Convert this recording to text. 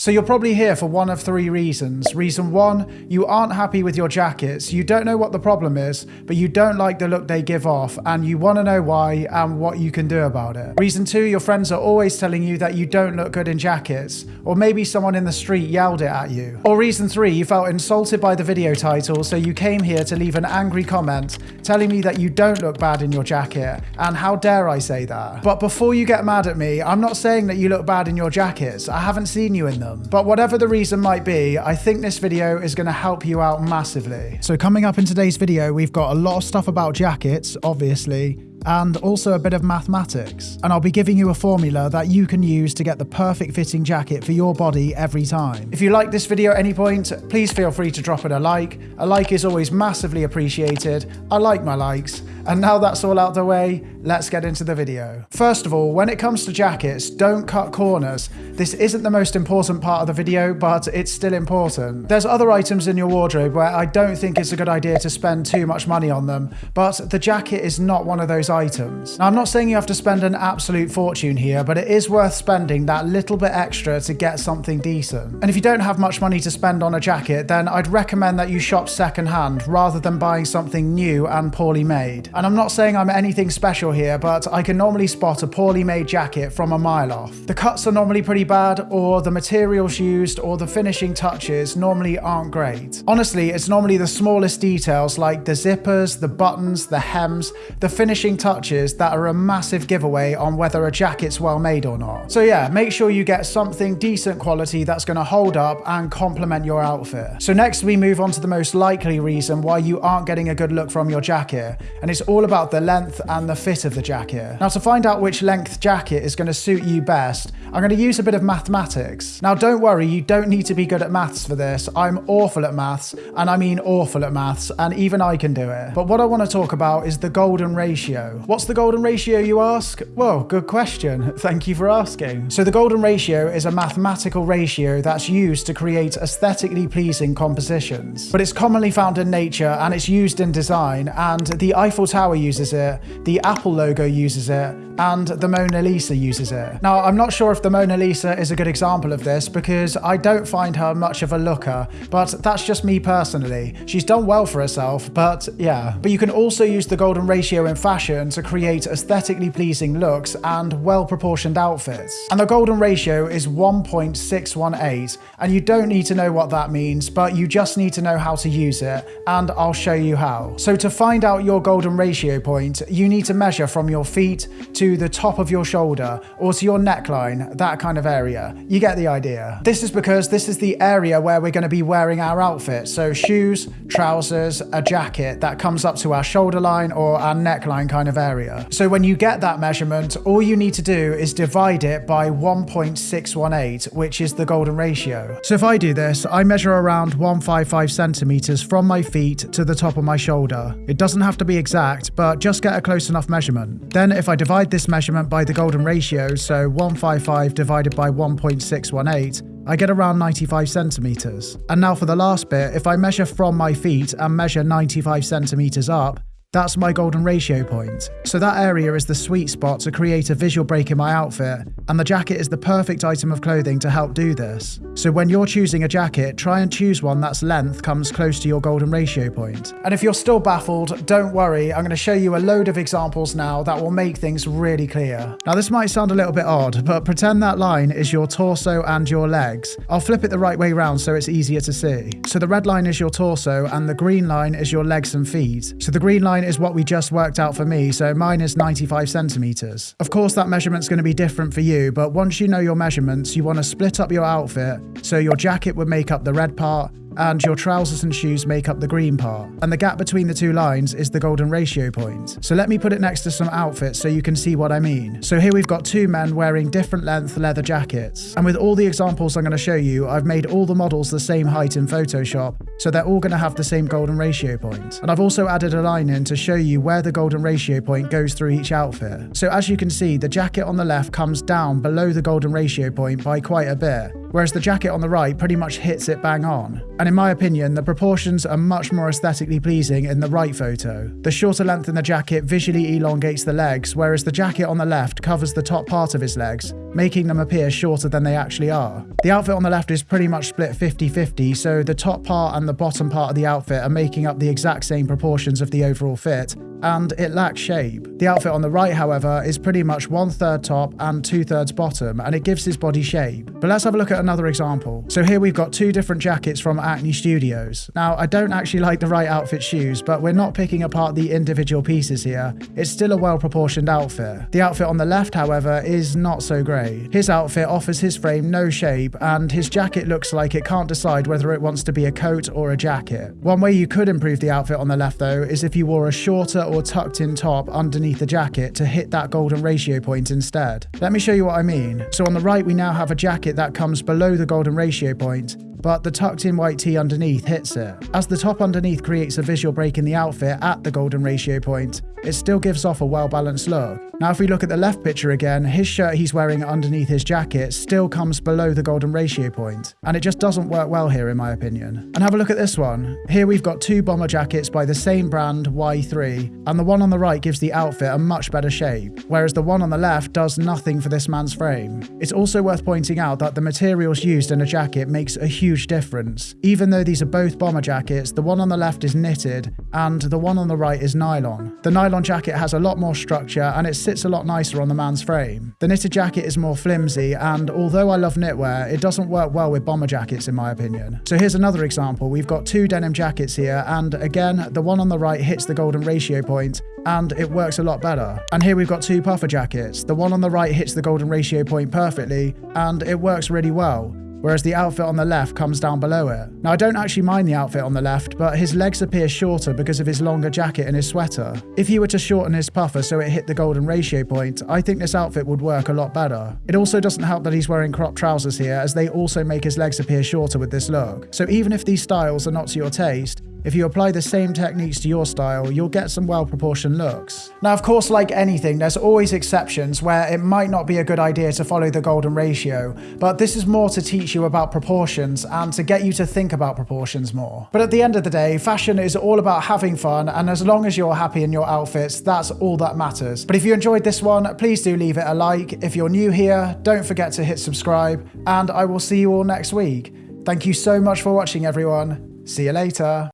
So you're probably here for one of three reasons. Reason one, you aren't happy with your jackets, you don't know what the problem is, but you don't like the look they give off, and you want to know why and what you can do about it. Reason two, your friends are always telling you that you don't look good in jackets, or maybe someone in the street yelled it at you. Or reason three, you felt insulted by the video title, so you came here to leave an angry comment telling me that you don't look bad in your jacket, and how dare I say that. But before you get mad at me, I'm not saying that you look bad in your jackets, I haven't seen you in them them. But whatever the reason might be, I think this video is going to help you out massively. So coming up in today's video, we've got a lot of stuff about jackets, obviously, and also a bit of mathematics. And I'll be giving you a formula that you can use to get the perfect fitting jacket for your body every time. If you like this video at any point, please feel free to drop it a like. A like is always massively appreciated. I like my likes. And now that's all out the way, let's get into the video. First of all, when it comes to jackets, don't cut corners. This isn't the most important part of the video, but it's still important. There's other items in your wardrobe where I don't think it's a good idea to spend too much money on them, but the jacket is not one of those items. Now, I'm not saying you have to spend an absolute fortune here, but it is worth spending that little bit extra to get something decent. And if you don't have much money to spend on a jacket, then I'd recommend that you shop secondhand rather than buying something new and poorly made. And I'm not saying I'm anything special here, but I can normally spot a poorly made jacket from a mile off. The cuts are normally pretty bad, or the materials used or the finishing touches normally aren't great. Honestly, it's normally the smallest details like the zippers, the buttons, the hems, the finishing touches that are a massive giveaway on whether a jacket's well made or not. So yeah, make sure you get something decent quality that's going to hold up and complement your outfit. So next we move on to the most likely reason why you aren't getting a good look from your jacket, and it's all about the length and the fit of the jacket. Now to find out which length jacket is going to suit you best, I'm going to use a bit of mathematics. Now don't worry, you don't need to be good at maths for this. I'm awful at maths, and I mean awful at maths, and even I can do it. But what I want to talk about is the golden ratio. What's the golden ratio, you ask? Well, good question. Thank you for asking. So the golden ratio is a mathematical ratio that's used to create aesthetically pleasing compositions. But it's commonly found in nature and it's used in design, and the Eiffel Tower uses it, the Apple logo uses it, and the Mona Lisa uses it. Now, I'm not sure if the Mona Lisa is a good example of this because I don't find her much of a looker, but that's just me personally. She's done well for herself, but yeah. But you can also use the golden ratio in fashion to create aesthetically pleasing looks and well-proportioned outfits. And the golden ratio is 1.618, and you don't need to know what that means, but you just need to know how to use it, and I'll show you how. So to find out your golden ratio point, you need to measure from your feet to the top of your shoulder or to your neckline, that kind of area. You get the idea. This is because this is the area where we're going to be wearing our outfit. So shoes, trousers, a jacket that comes up to our shoulder line or our neckline kind of area. So when you get that measurement, all you need to do is divide it by 1.618, which is the golden ratio. So if I do this, I measure around 155 centimeters from my feet to the top of my shoulder. It doesn't have to be exact, exact, but just get a close enough measurement. Then if I divide this measurement by the golden ratio, so 155 divided by 1.618, I get around 95 centimeters. And now for the last bit, if I measure from my feet and measure 95 centimeters up, that's my golden ratio point. So that area is the sweet spot to create a visual break in my outfit, and the jacket is the perfect item of clothing to help do this. So when you're choosing a jacket, try and choose one that's length comes close to your golden ratio point. And if you're still baffled, don't worry, I'm going to show you a load of examples now that will make things really clear. Now this might sound a little bit odd, but pretend that line is your torso and your legs. I'll flip it the right way round so it's easier to see. So the red line is your torso and the green line is your legs and feet. So the green line line is what we just worked out for me, so mine is 95 centimeters. Of course, that measurement's going to be different for you, but once you know your measurements, you want to split up your outfit so your jacket would make up the red part, and your trousers and shoes make up the green part. And the gap between the two lines is the golden ratio point. So let me put it next to some outfits so you can see what I mean. So here we've got two men wearing different length leather jackets. And with all the examples I'm going to show you, I've made all the models the same height in Photoshop, so they're all going to have the same golden ratio point. And I've also added a line in to show you where the golden ratio point goes through each outfit. So as you can see, the jacket on the left comes down below the golden ratio point by quite a bit, whereas the jacket on the right pretty much hits it bang on. And in my opinion, the proportions are much more aesthetically pleasing in the right photo. The shorter length in the jacket visually elongates the legs, whereas the jacket on the left covers the top part of his legs, making them appear shorter than they actually are. The outfit on the left is pretty much split 50-50, so the top part and the bottom part of the outfit are making up the exact same proportions of the overall fit, and it lacks shape. The outfit on the right, however, is pretty much one third top and two thirds bottom, and it gives his body shape. But let's have a look at another example. So here we've got two different jackets from Acne Studios. Now, I don't actually like the right outfit shoes, but we're not picking apart the individual pieces here. It's still a well proportioned outfit. The outfit on the left, however, is not so great. His outfit offers his frame no shape, and his jacket looks like it can't decide whether it wants to be a coat or a jacket. One way you could improve the outfit on the left, though, is if you wore a shorter or tucked in top underneath the jacket to hit that golden ratio point instead. Let me show you what I mean. So on the right, we now have a jacket that comes below the golden ratio point, but the tucked in white tee underneath hits it. As the top underneath creates a visual break in the outfit at the golden ratio point, it still gives off a well balanced look. Now, if we look at the left picture again, his shirt he's wearing underneath his jacket still comes below the golden ratio point, and it just doesn't work well here, in my opinion. And have a look at this one. Here we've got two bomber jackets by the same brand, Y3, and the one on the right gives the outfit a much better shape, whereas the one on the left does nothing for this man's frame. It's also worth pointing out that the materials used in a jacket makes a huge difference. Even though these are both bomber jackets, the one on the left is knitted, and the one on the right is nylon. The nylon jacket has a lot more structure, and it sits a lot nicer on the man's frame. The knitted jacket is more flimsy, and although I love knitwear, it doesn't work well with bomber jackets in my opinion. So here's another example. We've got two denim jackets here, and again, the one on the right hits the golden ratio point, and it works a lot better. And here we've got two puffer jackets. The one on the right hits the golden ratio point perfectly, and it works really well whereas the outfit on the left comes down below it. Now, I don't actually mind the outfit on the left, but his legs appear shorter because of his longer jacket and his sweater. If you were to shorten his puffer so it hit the golden ratio point, I think this outfit would work a lot better. It also doesn't help that he's wearing crop trousers here, as they also make his legs appear shorter with this look. So even if these styles are not to your taste, if you apply the same techniques to your style, you'll get some well proportioned looks. Now, of course, like anything, there's always exceptions where it might not be a good idea to follow the golden ratio, but this is more to teach you about proportions and to get you to think about proportions more. But at the end of the day, fashion is all about having fun, and as long as you're happy in your outfits, that's all that matters. But if you enjoyed this one, please do leave it a like. If you're new here, don't forget to hit subscribe, and I will see you all next week. Thank you so much for watching, everyone. See you later.